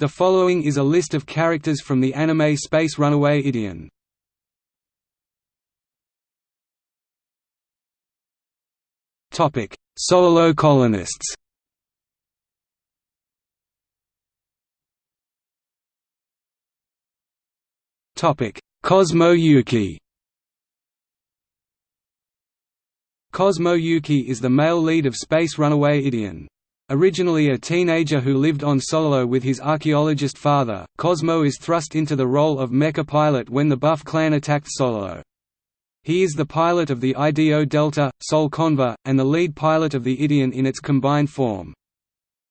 The following is a list of characters from the anime Space Runaway Ideon. Topic: Solo colonists. Topic: Cosmo Yuki. Cosmo Yuki is the male lead of Space Runaway Ideon. Originally a teenager who lived on Solo with his archaeologist father, Cosmo is thrust into the role of mecha pilot when the Buff clan attacked Solo. He is the pilot of the IDO Delta, Sol Conva, and the lead pilot of the Ideon in its combined form.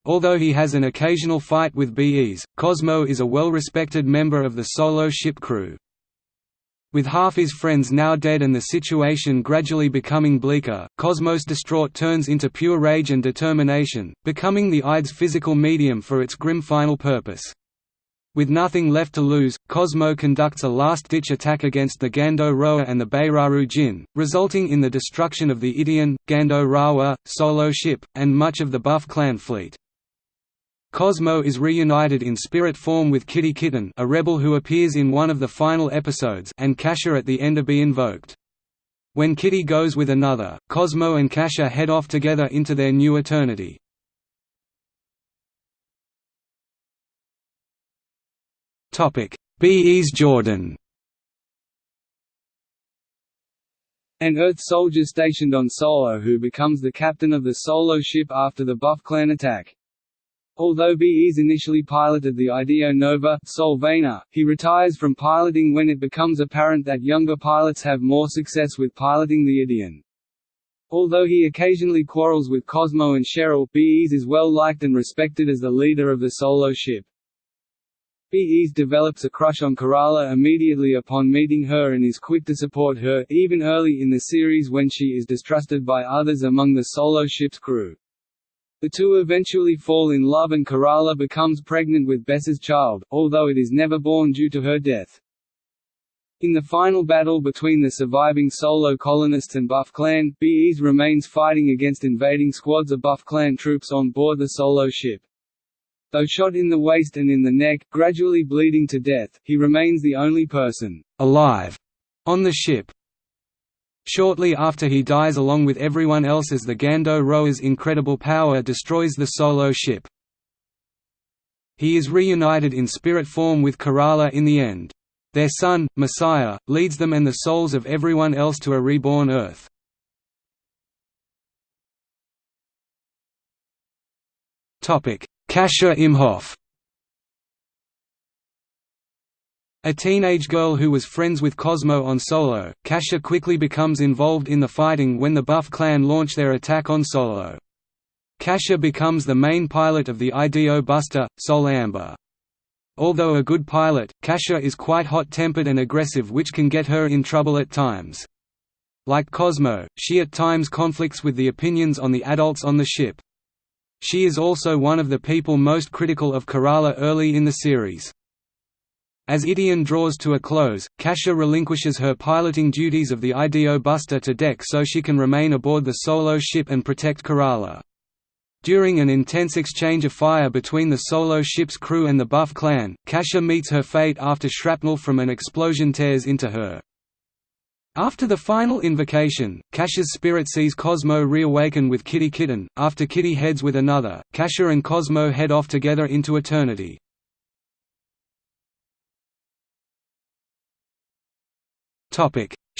Although he has an occasional fight with BEs, Cosmo is a well-respected member of the Solo ship crew. With half his friends now dead and the situation gradually becoming bleaker, Cosmos distraught turns into pure rage and determination, becoming the Ide's physical medium for its grim final purpose. With nothing left to lose, Cosmo conducts a last-ditch attack against the Gando Roa and the Beiraru Jin, resulting in the destruction of the Ideon, Gando Roa, Solo ship, and much of the Buff clan fleet. Cosmo is reunited in spirit form with Kitty Kitten a rebel who appears in one of the final episodes and Kasha at the end of Be Invoked. When Kitty goes with another, Cosmo and Kasha head off together into their new eternity. Bees Jordan An Earth soldier stationed on Solo who becomes the captain of the Solo ship after the Buff clan attack. Although BEs initially piloted the IDO Nova Solvana, he retires from piloting when it becomes apparent that younger pilots have more success with piloting the Ideon. Although he occasionally quarrels with Cosmo and Cheryl, BEs is well liked and respected as the leader of the solo ship. BEs develops a crush on Kerala immediately upon meeting her and is quick to support her, even early in the series when she is distrusted by others among the solo ship's crew. The two eventually fall in love and Kerala becomes pregnant with Bess's child, although it is never born due to her death. In the final battle between the surviving Solo colonists and Buff Clan, BEs remains fighting against invading squads of Buff Clan troops on board the Solo ship. Though shot in the waist and in the neck, gradually bleeding to death, he remains the only person alive on the ship. Shortly after he dies along with everyone else as the Gando Roa's incredible power destroys the Solo ship. He is reunited in spirit form with Kerala in the end. Their son, Messiah, leads them and the souls of everyone else to a reborn Earth. Kasha Imhoff A teenage girl who was friends with Cosmo on Solo, Kasha quickly becomes involved in the fighting when the Buff clan launch their attack on Solo. Kasha becomes the main pilot of the IDO Buster, Sol Amber. Although a good pilot, Kasha is quite hot-tempered and aggressive which can get her in trouble at times. Like Cosmo, she at times conflicts with the opinions on the adults on the ship. She is also one of the people most critical of Kerala early in the series. As Ideon draws to a close, Kasha relinquishes her piloting duties of the IDO Buster to Dek so she can remain aboard the Solo ship and protect Kerala. During an intense exchange of fire between the Solo ship's crew and the Buff clan, Kasha meets her fate after shrapnel from an explosion tears into her. After the final invocation, Kasha's spirit sees Cosmo reawaken with Kitty Kitten. After Kitty heads with another, Kasha and Cosmo head off together into eternity.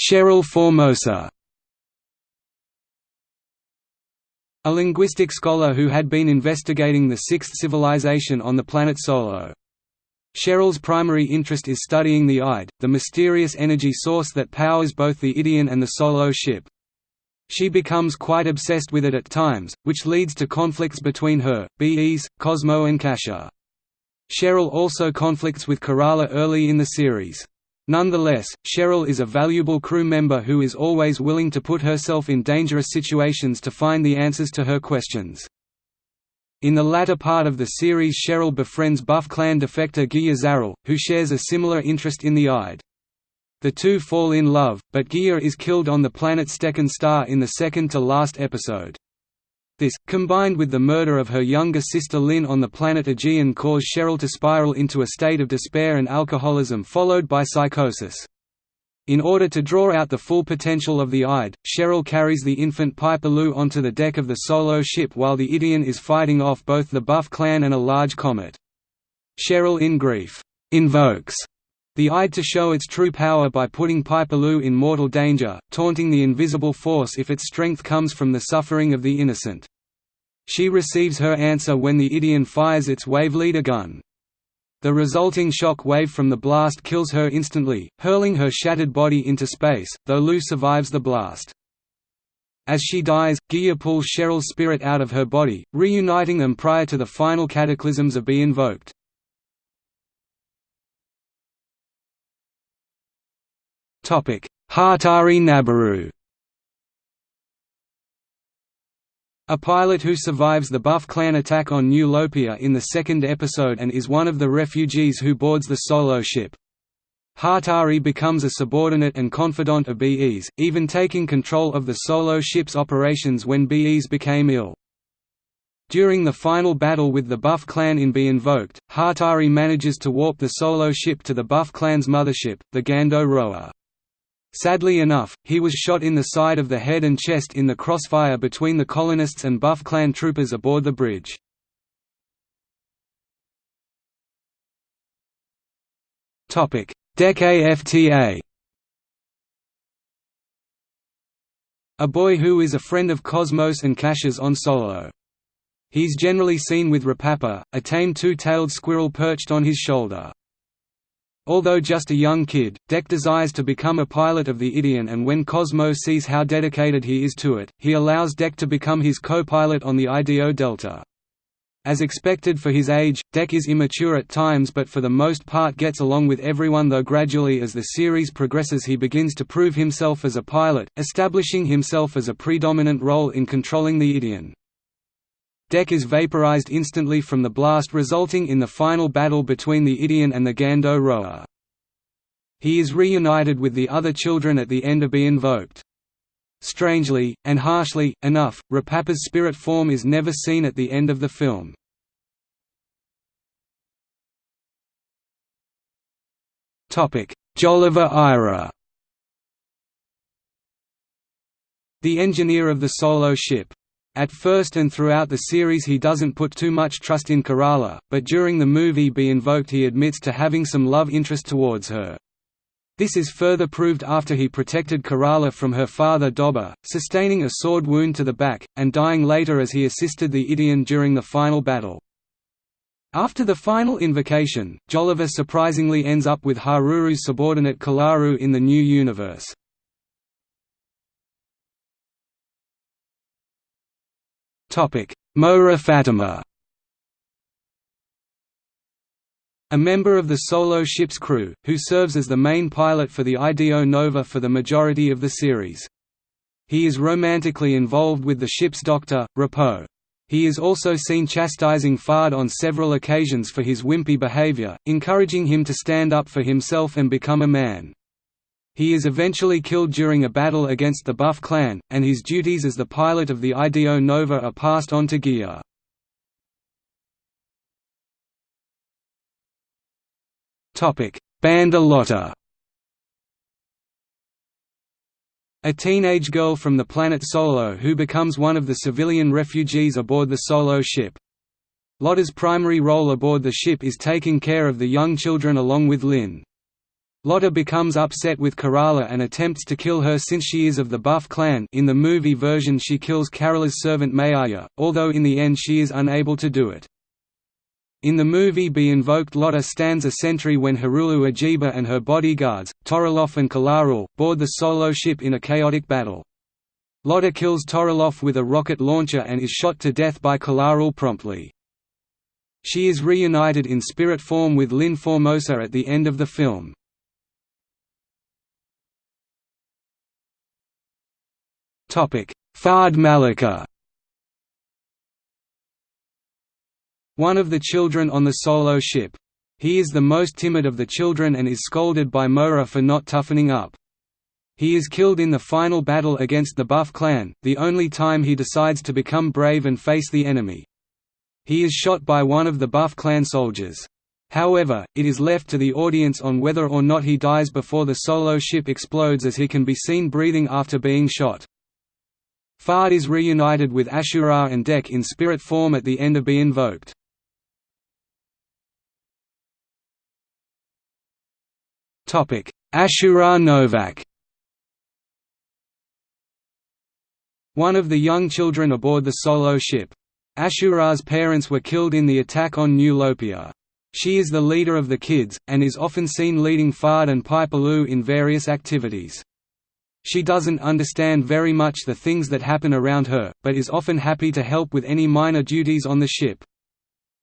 Cheryl Formosa A linguistic scholar who had been investigating the sixth civilization on the planet Solo. Cheryl's primary interest is studying the Ide, the mysterious energy source that powers both the Ideon and the Solo ship. She becomes quite obsessed with it at times, which leads to conflicts between her, BEs, Cosmo and Kasha. Cheryl also conflicts with Kerala early in the series. Nonetheless, Cheryl is a valuable crew member who is always willing to put herself in dangerous situations to find the answers to her questions. In the latter part of the series Cheryl befriends Buff clan defector Gia Zarel, who shares a similar interest in the Ide. The two fall in love, but Gia is killed on the planet Stekken Star in the second to last episode. This, combined with the murder of her younger sister Lin on the planet Aegean caused Cheryl to spiral into a state of despair and alcoholism followed by psychosis. In order to draw out the full potential of the Ide, Cheryl carries the infant Piper Lou onto the deck of the Solo ship while the Ideon is fighting off both the Buff clan and a large comet. Cheryl in grief, invokes the Ide to show its true power by putting Piper Lou in mortal danger, taunting the invisible force if its strength comes from the suffering of the innocent. She receives her answer when the Ideon fires its wave leader gun. The resulting shock wave from the blast kills her instantly, hurling her shattered body into space, though Lou survives the blast. As she dies, Gia pulls Cheryl's spirit out of her body, reuniting them prior to the final cataclysms of be invoked. Hatari Nabaru A pilot who survives the Buff clan attack on New Lopia in the second episode and is one of the refugees who boards the Solo ship. Hatari becomes a subordinate and confidant of BE's, even taking control of the Solo ship's operations when BE's became ill. During the final battle with the Buff clan in Be Invoked, Hatari manages to warp the Solo ship to the Buff clan's mothership, the Gando Roa. Sadly enough, he was shot in the side of the head and chest in the crossfire between the colonists and Buff clan troopers aboard the bridge. Dec AFTA A boy who is a friend of Cosmos and Cash's on Solo. He's generally seen with Rapapa, a tame two-tailed squirrel perched on his shoulder. Although just a young kid, Deck desires to become a pilot of the Ideon and when Cosmo sees how dedicated he is to it, he allows Deck to become his co-pilot on the IDO Delta. As expected for his age, Deck is immature at times but for the most part gets along with everyone though gradually as the series progresses he begins to prove himself as a pilot, establishing himself as a predominant role in controlling the Ideon. Dec is vaporized instantly from the blast resulting in the final battle between the Ideon and the Gando Roa. He is reunited with the other children at the end of Be Invoked. Strangely, and harshly, enough, Rapapa's spirit form is never seen at the end of the film. Joliver Ira The engineer of the Solo ship at first and throughout the series he doesn't put too much trust in Kerala, but during the movie Be Invoked he admits to having some love interest towards her. This is further proved after he protected Kerala from her father Dobba, sustaining a sword wound to the back, and dying later as he assisted the Ideon during the final battle. After the final invocation, Joliver surprisingly ends up with Haruru's subordinate Kalaru in the new universe. Moira Fatima A member of the Solo ship's crew, who serves as the main pilot for the IDO Nova for the majority of the series. He is romantically involved with the ship's doctor, Rapo. He is also seen chastising Fard on several occasions for his wimpy behavior, encouraging him to stand up for himself and become a man. He is eventually killed during a battle against the Buff clan, and his duties as the pilot of the IDO Nova are passed on to Gia. Banda Lotta A teenage girl from the planet Solo who becomes one of the civilian refugees aboard the Solo ship. Lotta's primary role aboard the ship is taking care of the young children along with Lin. Lotta becomes upset with Kerala and attempts to kill her since she is of the Buff clan in the movie version she kills Kerala's servant Mayaya, although in the end she is unable to do it. In the movie Be Invoked Lotta stands a sentry when Hirulu Ajiba and her bodyguards, Toroloff and Kalarul, board the solo ship in a chaotic battle. Lotta kills Toroloff with a rocket launcher and is shot to death by Kalarul promptly. She is reunited in spirit form with Lin Formosa at the end of the film. Fard Malika One of the children on the solo ship. He is the most timid of the children and is scolded by Moira for not toughening up. He is killed in the final battle against the Buff clan, the only time he decides to become brave and face the enemy. He is shot by one of the Buff clan soldiers. However, it is left to the audience on whether or not he dies before the solo ship explodes as he can be seen breathing after being shot. Fard is reunited with Ashura and Dek in spirit form at the end of Be Invoked. Ashura Novak One of the young children aboard the solo ship. Ashura's parents were killed in the attack on New Lopia. She is the leader of the kids, and is often seen leading Fard and Pipaloo in various activities. She doesn't understand very much the things that happen around her, but is often happy to help with any minor duties on the ship.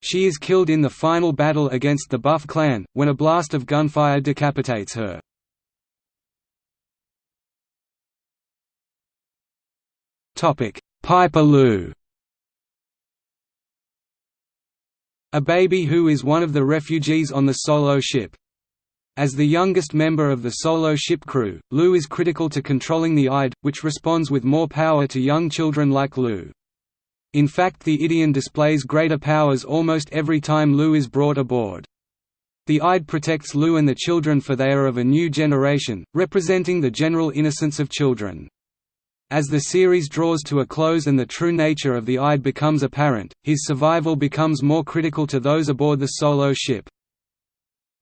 She is killed in the final battle against the Buff clan, when a blast of gunfire decapitates her. Pipaloo A baby who is one of the refugees on the solo ship. As the youngest member of the solo ship crew, Lou is critical to controlling the Ide, which responds with more power to young children like Lou. In fact the Ideon displays greater powers almost every time Lou is brought aboard. The Ide protects Lou and the children for they are of a new generation, representing the general innocence of children. As the series draws to a close and the true nature of the Ide becomes apparent, his survival becomes more critical to those aboard the solo ship.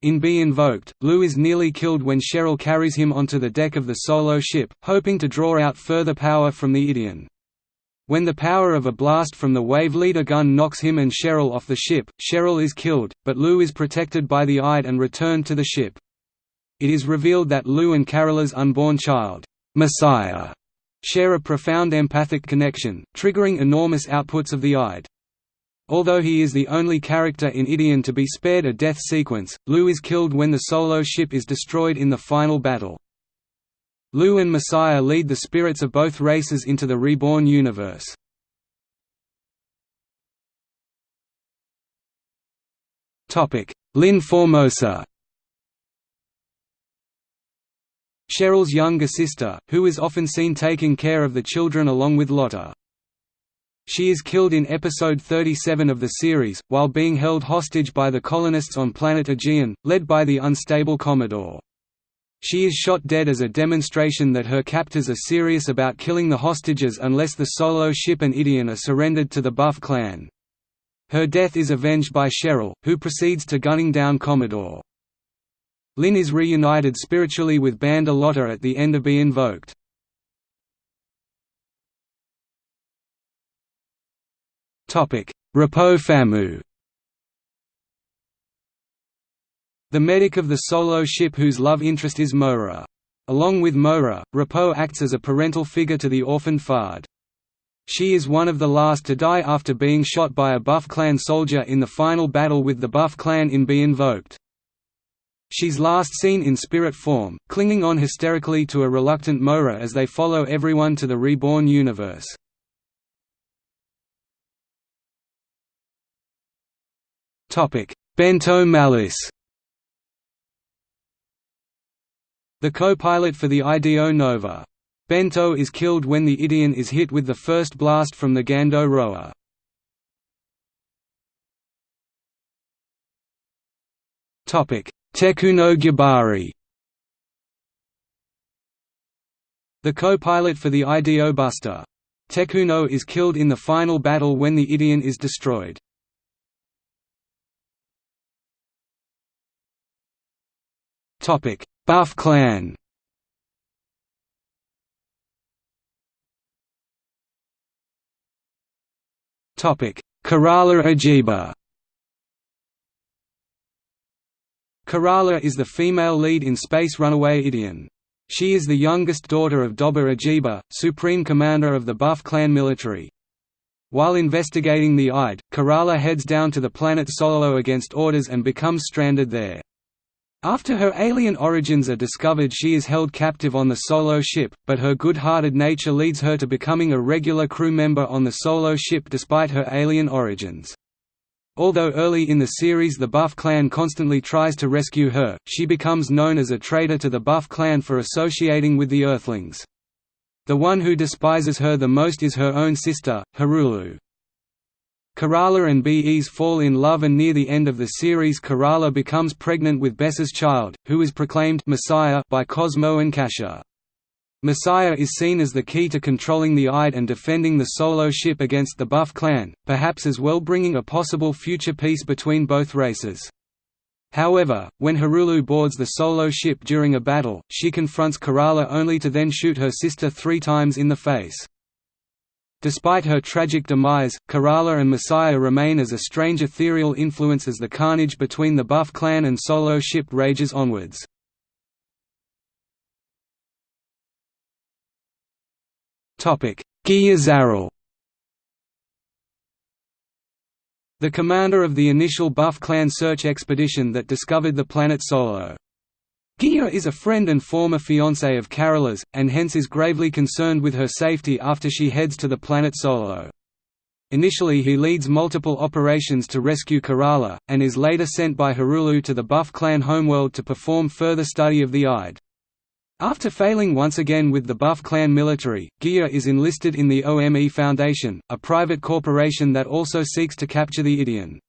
In Be Invoked, Lou is nearly killed when Cheryl carries him onto the deck of the solo ship, hoping to draw out further power from the Ideon. When the power of a blast from the Wave Leader gun knocks him and Cheryl off the ship, Cheryl is killed, but Lou is protected by the Ide and returned to the ship. It is revealed that Lou and Carola's unborn child, Messiah, share a profound empathic connection, triggering enormous outputs of the Ide. Although he is the only character in Ideon to be spared a death sequence, Lou is killed when the solo ship is destroyed in the final battle. Lou and Messiah lead the spirits of both races into the reborn universe. Lyn Formosa Cheryl's younger sister, who is often seen taking care of the children along with Lotta. She is killed in episode 37 of the series, while being held hostage by the colonists on planet Aegean, led by the unstable Commodore. She is shot dead as a demonstration that her captors are serious about killing the hostages unless the solo ship and Ideon are surrendered to the Buff clan. Her death is avenged by Cheryl, who proceeds to gunning down Commodore. Lyn is reunited spiritually with Banda Lotta at the end of Be Invoked. Rappo Famu The medic of the solo ship whose love interest is Mora. Along with Mora, Rappo acts as a parental figure to the orphan Fard. She is one of the last to die after being shot by a Buff clan soldier in the final battle with the Buff clan in Be Invoked. She's last seen in spirit form, clinging on hysterically to a reluctant Mora as they follow everyone to the reborn universe. Bento Malus The co-pilot for the IDO Nova. Bento is killed when the Ideon is hit with the first blast from the Gando Roa. Tekuno Gyabari The co-pilot for the IDO Buster. Tekuno is killed in the final battle when the Ideon is destroyed. Buff clan Topic: Kerala Ajiba Kerala is the female lead in Space Runaway Ideon. She is the youngest daughter of Dobba Ajiba, supreme commander of the Buff clan military. While investigating the Ide, Kerala heads down to the planet Solo against orders and becomes stranded there. After her alien origins are discovered she is held captive on the Solo ship, but her good-hearted nature leads her to becoming a regular crew member on the Solo ship despite her alien origins. Although early in the series the Buff clan constantly tries to rescue her, she becomes known as a traitor to the Buff clan for associating with the Earthlings. The one who despises her the most is her own sister, Harulu. Kerala and Bes fall in love and near the end of the series Kerala becomes pregnant with Bessa's child, who is proclaimed Messiah by Cosmo and Kasha. Messiah is seen as the key to controlling the Ide and defending the Solo ship against the Buff clan, perhaps as well bringing a possible future peace between both races. However, when Harulu boards the Solo ship during a battle, she confronts Kerala only to then shoot her sister three times in the face. Despite her tragic demise, Kerala and Messiah remain as a strange ethereal influence as the carnage between the Buff clan and Solo ship rages onwards. Gia Zarul The commander of the initial Buff clan search expedition that discovered the planet Solo. Gia is a friend and former fiancé of Kerala's, and hence is gravely concerned with her safety after she heads to the planet Solo. Initially he leads multiple operations to rescue Kerala, and is later sent by Harulu to the Buff clan homeworld to perform further study of the Ide. After failing once again with the Buff clan military, Gia is enlisted in the OME Foundation, a private corporation that also seeks to capture the Ideon.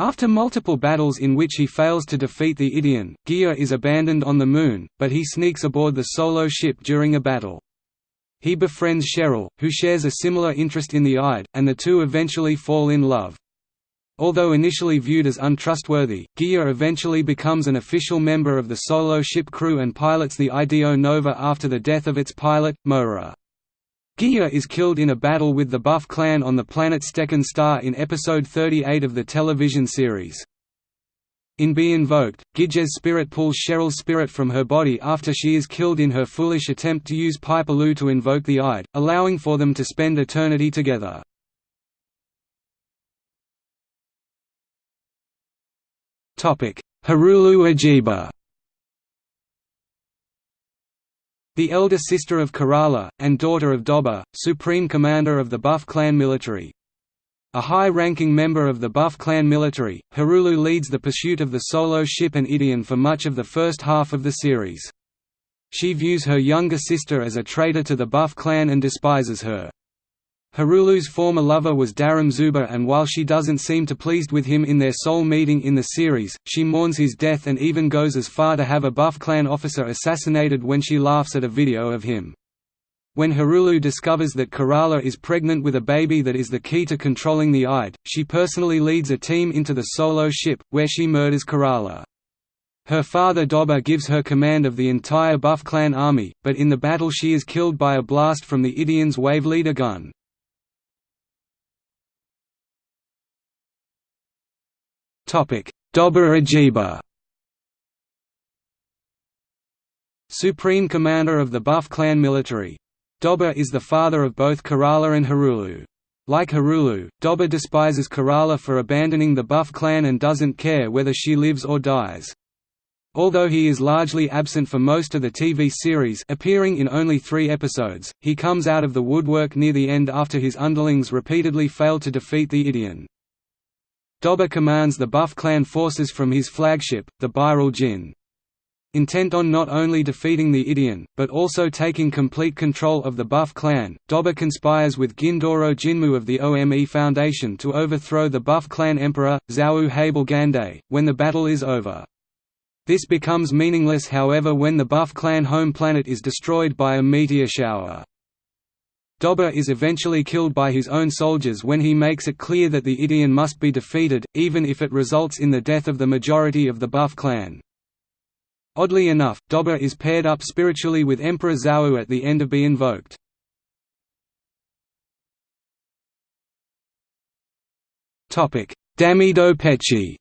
After multiple battles in which he fails to defeat the Ideon, Gia is abandoned on the Moon, but he sneaks aboard the Solo ship during a battle. He befriends Cheryl, who shares a similar interest in the Ide, and the two eventually fall in love. Although initially viewed as untrustworthy, Gia eventually becomes an official member of the Solo ship crew and pilots the IDO Nova after the death of its pilot, Mohra. Gia is killed in a battle with the Buff clan on the planet Stekken Star in episode 38 of the television series. In Be Invoked, Gige's spirit pulls Cheryl's spirit from her body after she is killed in her foolish attempt to use Pipaloo to invoke the Ide, allowing for them to spend eternity together. Harulu Ajiba The elder sister of Kerala, and daughter of Dobba, supreme commander of the Buff clan military. A high-ranking member of the Buff clan military, Harulu leads the pursuit of the Solo ship and Ideon for much of the first half of the series. She views her younger sister as a traitor to the Buff clan and despises her. Harulu's former lover was Dharam Zuba and while she doesn't seem to pleased with him in their sole meeting in the series, she mourns his death and even goes as far to have a Buff clan officer assassinated when she laughs at a video of him. When Harulu discovers that Kerala is pregnant with a baby that is the key to controlling the Ide, she personally leads a team into the Solo ship, where she murders Kerala. Her father Dobba gives her command of the entire Buff clan army, but in the battle she is killed by a blast from the Ideon's wave leader gun. Dobba Ajiba Supreme Commander of the Buff clan military. Dobba is the father of both Kerala and Harulu. Like Harulu, Dobba despises Kerala for abandoning the Buff clan and doesn't care whether she lives or dies. Although he is largely absent for most of the TV series appearing in only three episodes, he comes out of the woodwork near the end after his underlings repeatedly fail to defeat the Ideon. Dobba commands the Buff clan forces from his flagship, the Bairal Jinn. Intent on not only defeating the Ideon, but also taking complete control of the Buff clan, Dobba conspires with Gindoro Jinmu of the OME Foundation to overthrow the Buff clan emperor, Zau Habelgande, when the battle is over. This becomes meaningless however when the Buff clan home planet is destroyed by a meteor shower. Dobba is eventually killed by his own soldiers when he makes it clear that the Ideon must be defeated, even if it results in the death of the majority of the Buff clan. Oddly enough, Dobba is paired up spiritually with Emperor Zau at the end of Be Invoked. Damido Pechi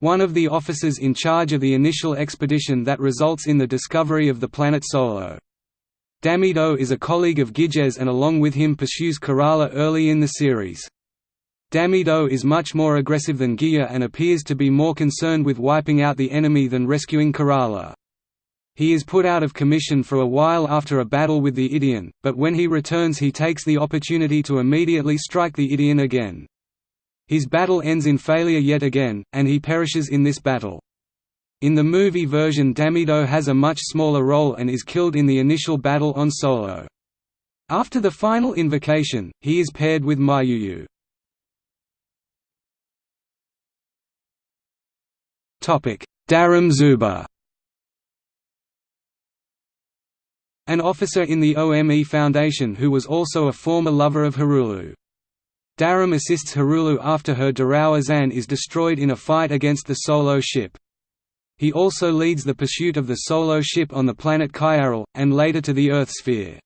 One of the officers in charge of the initial expedition that results in the discovery of the planet Solo. Damido is a colleague of Giges and along with him pursues Kerala early in the series. Damido is much more aggressive than Gia and appears to be more concerned with wiping out the enemy than rescuing Kerala. He is put out of commission for a while after a battle with the Ideon, but when he returns he takes the opportunity to immediately strike the Ideon again. His battle ends in failure yet again, and he perishes in this battle. In the movie version Damido has a much smaller role and is killed in the initial battle on Solo. After the final invocation, he is paired with Mayuyu. Darum Zuba An officer in the OME Foundation who was also a former lover of Harulu. Darum assists Harulu after her Darawa Zan is destroyed in a fight against the Solo ship. He also leads the pursuit of the Solo ship on the planet Kyaral, and later to the Earth sphere.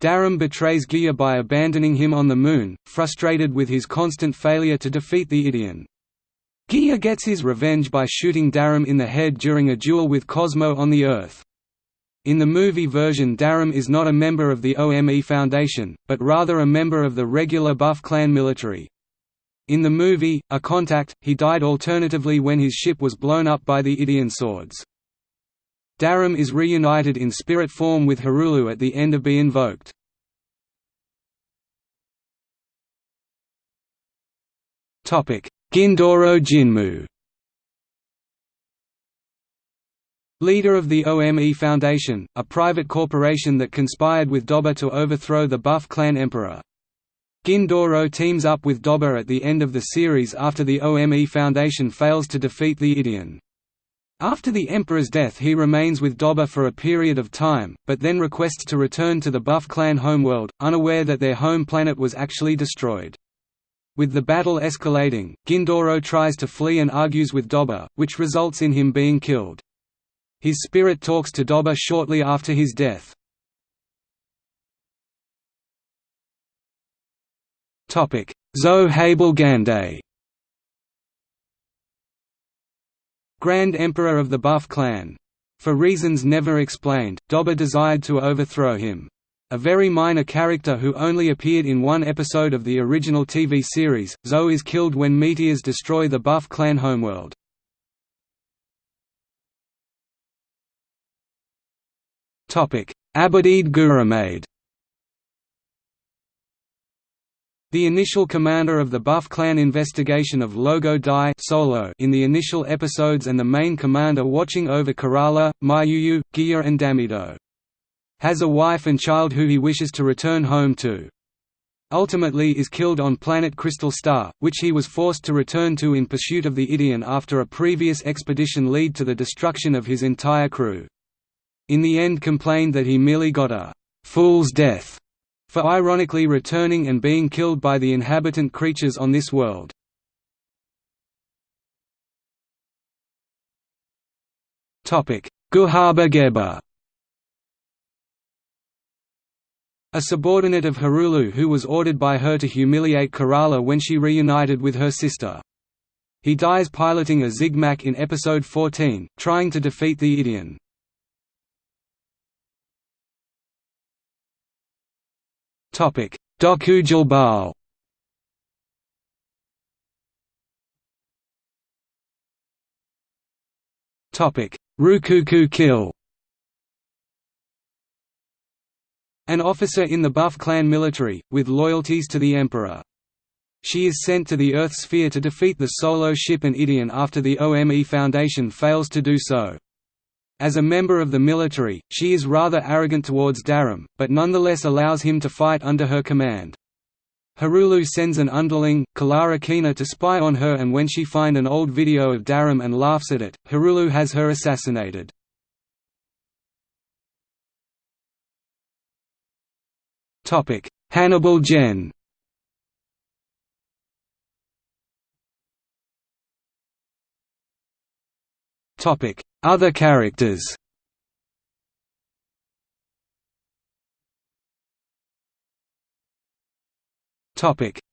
Darum betrays Gia by abandoning him on the Moon, frustrated with his constant failure to defeat the Ideon. Gia gets his revenge by shooting Darum in the head during a duel with Cosmo on the Earth. In the movie version Darum is not a member of the OME Foundation, but rather a member of the regular Buff Clan military. In the movie, A Contact, he died alternatively when his ship was blown up by the Ideon swords. Darum is reunited in spirit form with Harulu at the end of Be Invoked. Gindoro Jinmu Leader of the OME Foundation, a private corporation that conspired with Doba to overthrow the Buff clan emperor. Gindoro teams up with Doba at the end of the series after the OME Foundation fails to defeat the Ideon. After the Emperor's death he remains with Doba for a period of time, but then requests to return to the Buff clan homeworld, unaware that their home planet was actually destroyed. With the battle escalating, Gindoro tries to flee and argues with Doba, which results in him being killed. His spirit talks to Doba shortly after his death. Zo Gande Grand Emperor of the Buff clan. For reasons never explained, Doba desired to overthrow him. A very minor character who only appeared in one episode of the original TV series, Zo is killed when meteors destroy the Buff clan homeworld. Abadid Guramade The initial commander of the Buff clan investigation of Logo Dai Solo in the initial episodes and the main commander watching over Kerala, Mayuyu, Gia and Damido. Has a wife and child who he wishes to return home to. Ultimately is killed on planet Crystal Star, which he was forced to return to in pursuit of the Ideon after a previous expedition lead to the destruction of his entire crew in the end complained that he merely got a «fool's death» for ironically returning and being killed by the inhabitant creatures on this world. Guhaba Geba A subordinate of Harulu who was ordered by her to humiliate Kerala when she reunited with her sister. He dies piloting a Zigmak in episode 14, trying to defeat the Ideon. Topic: Doku Jilbal. Topic: Rukuku Kill. An officer in the Buff clan military, with loyalties to the Emperor. She is sent to the Earth sphere to defeat the Solo ship and Ideon after the OME Foundation fails to do so. As a member of the military, she is rather arrogant towards Darum, but nonetheless allows him to fight under her command. Harulu sends an underling, Kalara Kina to spy on her and when she find an old video of Darum and laughs at it, Harulu has her assassinated. Hannibal Gen Other characters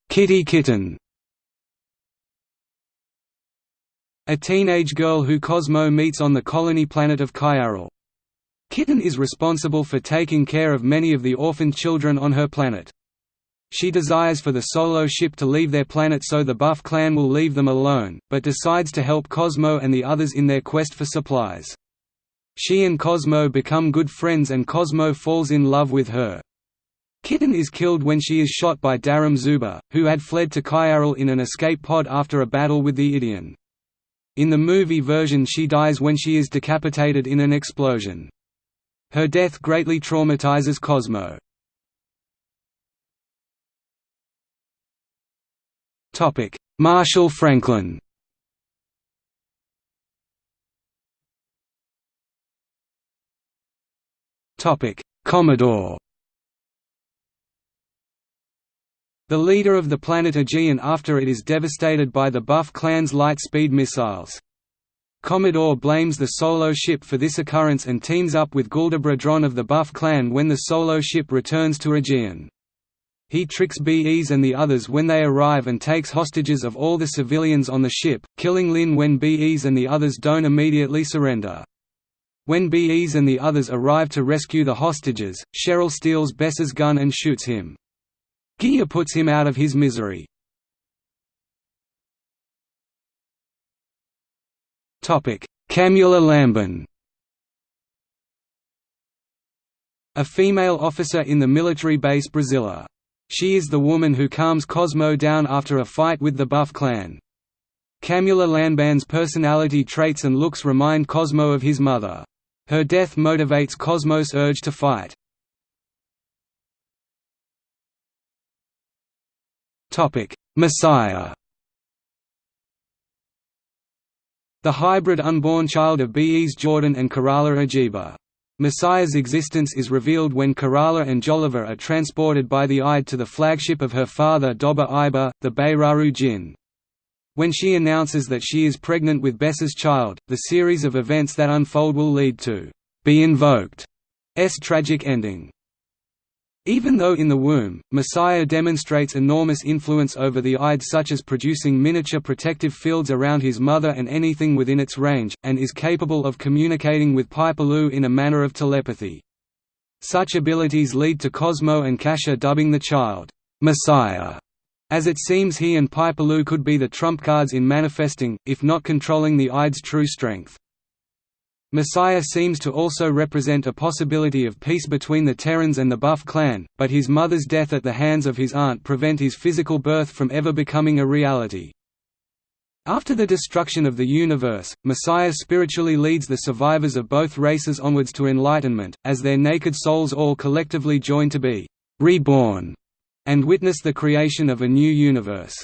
Kitty Kitten A teenage girl who Cosmo meets on the colony planet of Kyaral. Kitten is responsible for taking care of many of the orphaned children on her planet. She desires for the Solo ship to leave their planet so the Buff clan will leave them alone, but decides to help Cosmo and the others in their quest for supplies. She and Cosmo become good friends and Cosmo falls in love with her. Kitten is killed when she is shot by Darum Zuba, who had fled to Chiarel in an escape pod after a battle with the Ideon. In the movie version she dies when she is decapitated in an explosion. Her death greatly traumatizes Cosmo. Marshall Franklin Topic: Commodore The leader of the planet Aegean after it is devastated by the Buff clan's light-speed missiles. Commodore blames the Solo ship for this occurrence and teams up with Guldabra Dron of the Buff clan when the Solo ship returns to Aegean. He tricks BEs and the others when they arrive and takes hostages of all the civilians on the ship, killing Lin when BEs and the others don't immediately surrender. When BEs and the others arrive to rescue the hostages, Cheryl steals Bess's gun and shoots him. Gia puts him out of his misery. Camula Lambin A female officer in the military base Brazilla. She is the woman who calms Cosmo down after a fight with the Buff clan. Camula Lambin's personality traits and looks remind Cosmo of his mother. Her death motivates Cosmo's urge to fight. Messiah The hybrid unborn child of Bees Jordan and Kerala Ajiba. Messiah's existence is revealed when Kerala and Jolliver are transported by the Ide to the flagship of her father Doba Iba, the Bayraru Jinn. When she announces that she is pregnant with Bess's child, the series of events that unfold will lead to Be Invoked's tragic ending. Even though in the womb, Messiah demonstrates enormous influence over the Ide such as producing miniature protective fields around his mother and anything within its range, and is capable of communicating with Pipaloo in a manner of telepathy. Such abilities lead to Cosmo and Kasha dubbing the child, "'Messiah' as it seems he and Pipaloo could be the trump cards in manifesting, if not controlling the Ide's true strength. Messiah seems to also represent a possibility of peace between the Terrans and the Buff clan, but his mother's death at the hands of his aunt prevent his physical birth from ever becoming a reality. After the destruction of the universe, Messiah spiritually leads the survivors of both races onwards to enlightenment, as their naked souls all collectively join to be «reborn» and witness the creation of a new universe.